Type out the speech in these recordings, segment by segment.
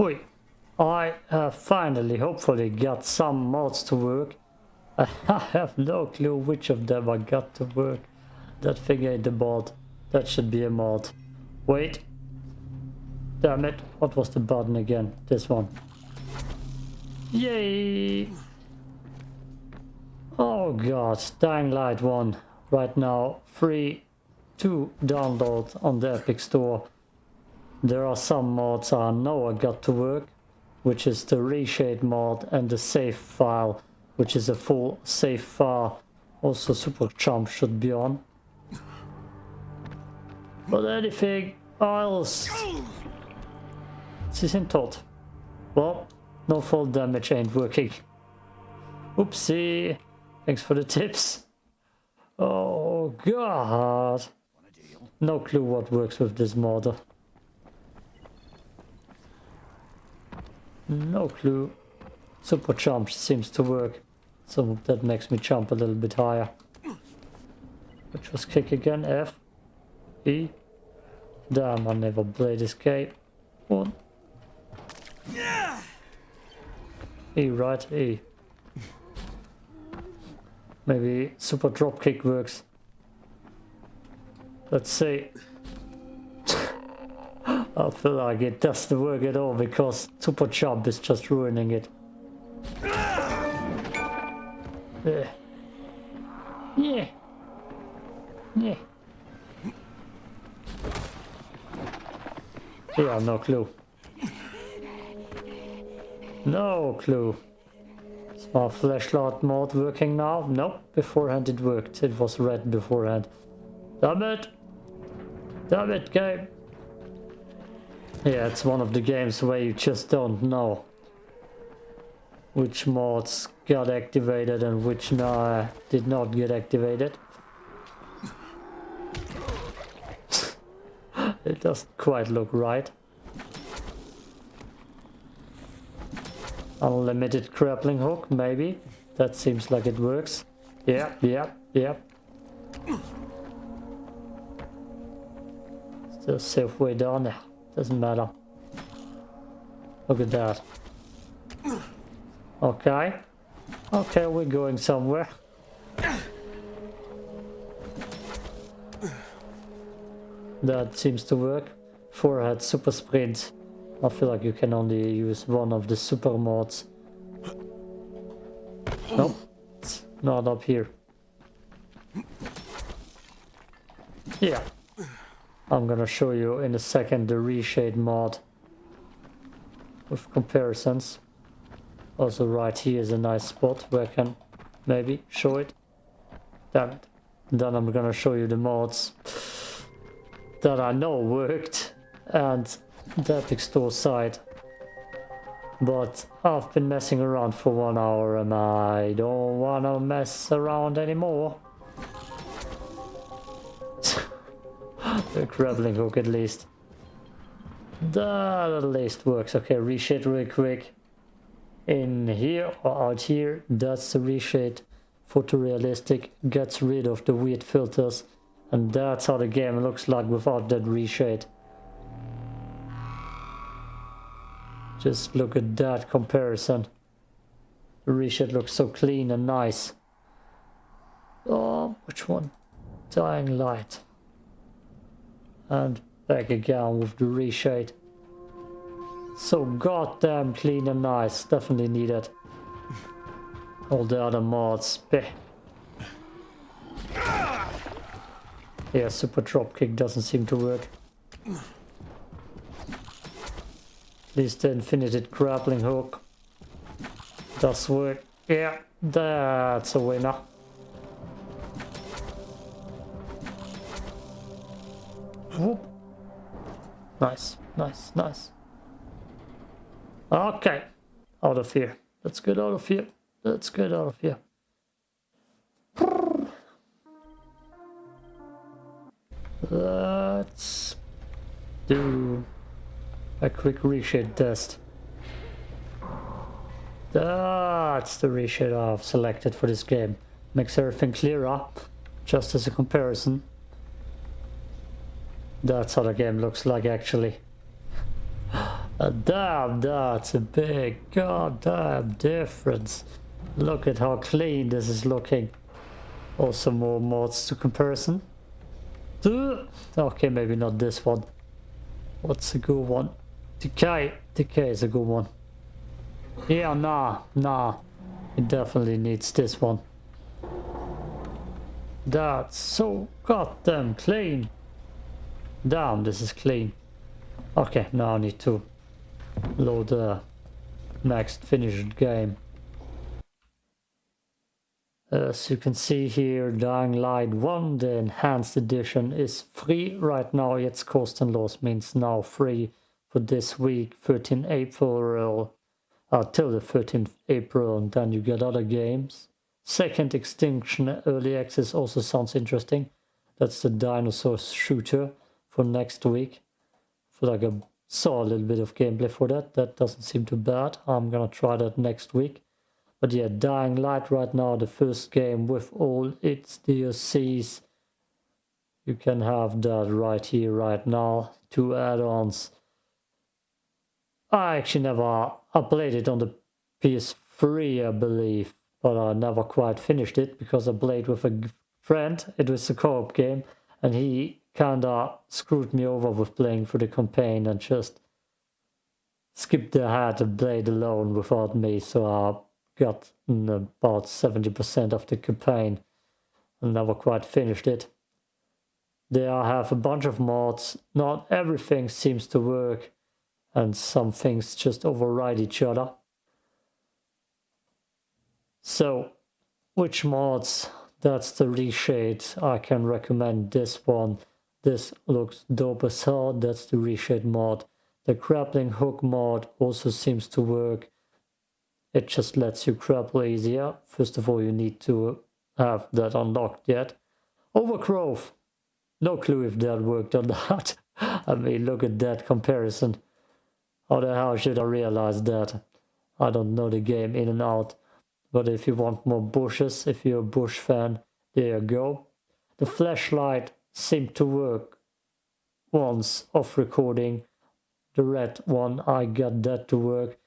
Oi, I have finally, hopefully, got some mods to work. I have no clue which of them I got to work. That thing ain't a mod. That should be a mod. Wait. Damn it. What was the button again? This one. Yay! Oh god, Dying Light 1. Right now, free to download on the Epic Store. There are some mods I know I got to work, which is the reshade mod and the save file, which is a full save file. Also Super Jump should be on. But anything else... Sind tot. Well, no fall damage ain't working. Oopsie. Thanks for the tips. Oh god. No clue what works with this model. No clue. Super jump seems to work. So that makes me jump a little bit higher. Which was kick again, F. E. Damn, I never played escape. One. E, right? E. Maybe super drop kick works. Let's see. I feel like it doesn't work at all because Super Jump is just ruining it. Yeah. Yeah. Yeah. Yeah, no clue. No clue. Is my flashlight mode working now? Nope, beforehand it worked. It was red beforehand. Damn it! Damn it, game! Yeah, it's one of the games where you just don't know which mods got activated and which no, did not get activated. it doesn't quite look right. Unlimited grappling hook, maybe. That seems like it works. Yeah, yeah, yeah. Still safe way down there. Doesn't matter. Look at that. Okay. Okay, we're going somewhere. That seems to work. Forehead super sprint. I feel like you can only use one of the super mods. Nope. It's not up here. Yeah. I'm gonna show you in a second the reshade mod with comparisons. Also right here is a nice spot where I can maybe show it. Damn it. Then I'm gonna show you the mods that I know worked and the Epic Store site. But I've been messing around for one hour and I don't wanna mess around anymore. The grappling hook at least. That at least works. Okay, reshade real quick. In here or out here, that's the reshade. Photorealistic gets rid of the weird filters. And that's how the game looks like without that reshade. Just look at that comparison. The reshade looks so clean and nice. Oh, which one? Dying Light and back again with the reshade. So goddamn clean and nice, definitely needed. All the other mods. Yeah, super dropkick doesn't seem to work. At least the infinited grappling hook does work. Yeah, that's a winner. Nice, nice, nice. Okay. Out of here. Let's get out of here. Let's get out of here. Let's do a quick reshade test. That's the reshade I've selected for this game. Makes everything clearer, just as a comparison. That's how the game looks like actually. Damn, that's a big goddamn difference. Look at how clean this is looking. Also more mods to comparison. Okay, maybe not this one. What's a good one? Decay. Decay is a good one. Yeah, nah, nah. It definitely needs this one. That's so goddamn clean. Damn, this is clean. Okay, now I need to load the next finished game. As you can see here, Dying Light 1, the enhanced edition, is free right now. Its cost and loss means now free for this week, 13 April, uh, till the 13th April, and then you get other games. Second Extinction Early Access also sounds interesting. That's the dinosaur shooter for next week. For like a saw a little bit of gameplay for that. That doesn't seem too bad. I'm gonna try that next week. But yeah, Dying Light right now, the first game with all its DLCs. You can have that right here, right now. Two add-ons. I actually never I played it on the PS3, I believe, but I never quite finished it because I played with a friend. It was a co-op game, and he kinda screwed me over with playing for the campaign and just skipped ahead and played alone without me. So I got about 70% of the campaign and never quite finished it. There I have a bunch of mods. Not everything seems to work and some things just override each other. So, which mods? That's the reshade. I can recommend this one. This looks dope as hell. That's the reshade mod. The grappling hook mod also seems to work. It just lets you grapple easier. First of all, you need to have that unlocked yet. Overgrowth. No clue if that worked or not. I mean, look at that comparison. How the hell should I realize that? I don't know the game in and out. But if you want more bushes, if you're a bush fan, there you go. The flashlight seemed to work once off recording. The red one, I got that to work.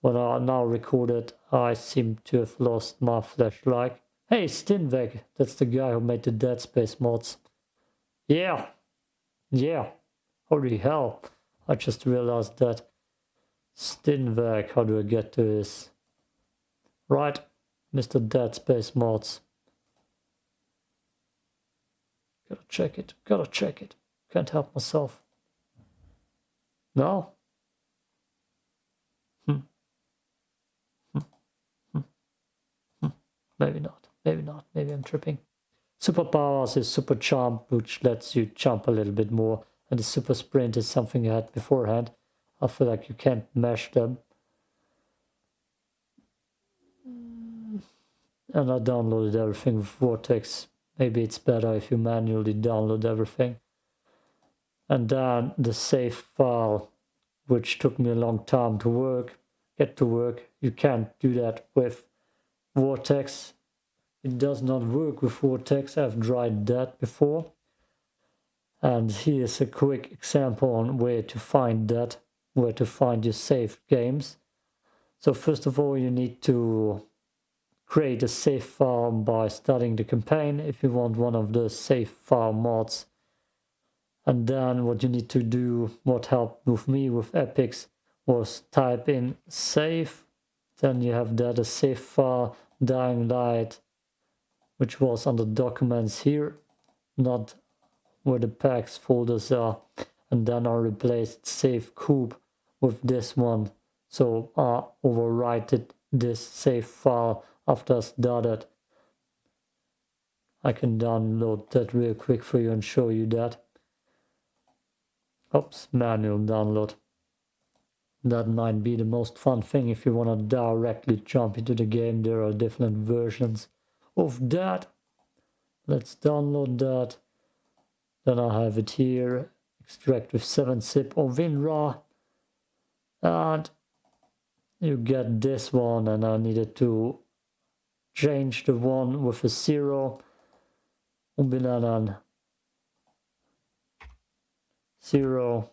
When I now recorded, I seem to have lost my flashlight. Hey, Stinveg, that's the guy who made the Dead Space mods. Yeah, yeah, holy hell. I just realized that Stinvag, how do I get to this? Right, Mr. Dead Space Mods. Gotta check it, gotta check it. Can't help myself. No? Hmm. Hmm. Hmm. Hmm. Maybe not, maybe not, maybe I'm tripping. Superpowers is super jump, which lets you jump a little bit more, and the super sprint is something I had beforehand. I feel like you can't mesh them. And I downloaded everything with Vortex. Maybe it's better if you manually download everything. And then the save file, which took me a long time to work, get to work. You can't do that with Vortex. It does not work with Vortex. I've tried that before. And here's a quick example on where to find that where to find your saved games. So first of all, you need to create a save file by starting the campaign if you want one of the save file mods. And then what you need to do, what helped with me with Epics, was type in save. Then you have that a save file, Dying Light, which was under documents here, not where the packs folders are. And then I replaced save coop with this one. So I overwrite this save file after I started. I can download that real quick for you and show you that. Oops, manual download. That might be the most fun thing if you want to directly jump into the game. There are different versions of that. Let's download that. Then I have it here. Extract with 7-zip or WinRAR and you get this one and I needed to change the one with a zero umbenennen zero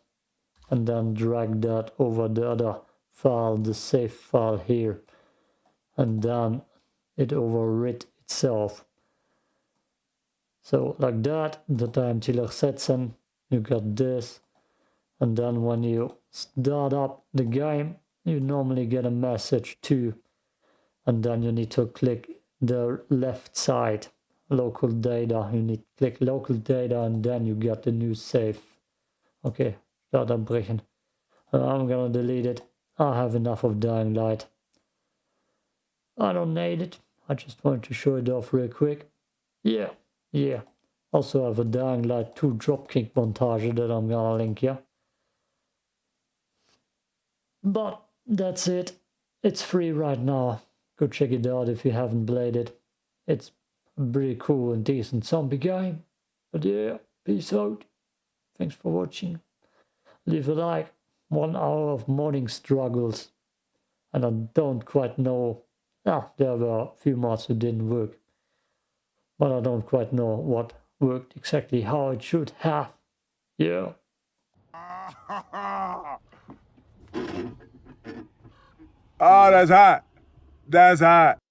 and then drag that over the other file, the save file here, and then it overwrit itself. So like that, the time till setzen, you got this, and then when you start up the game, you normally get a message too, and then you need to click the left side, local data, you need click local data and then you get the new save. Okay, start brechen. Uh, I'm gonna delete it. I have enough of Dying Light. I don't need it. I just wanted to show it off real quick. Yeah, yeah. Also have a Dying Light 2 Dropkick montage that I'm gonna link here. But that's it. It's free right now. Go check it out if you haven't played it. It's a pretty cool and decent zombie game. But yeah, peace out. Thanks for watching. Leave a like. One hour of morning struggles. And I don't quite know. Ah, there were a few mods that didn't work. But I don't quite know what worked exactly how it should have. Yeah. Oh, that's hot. That's hot.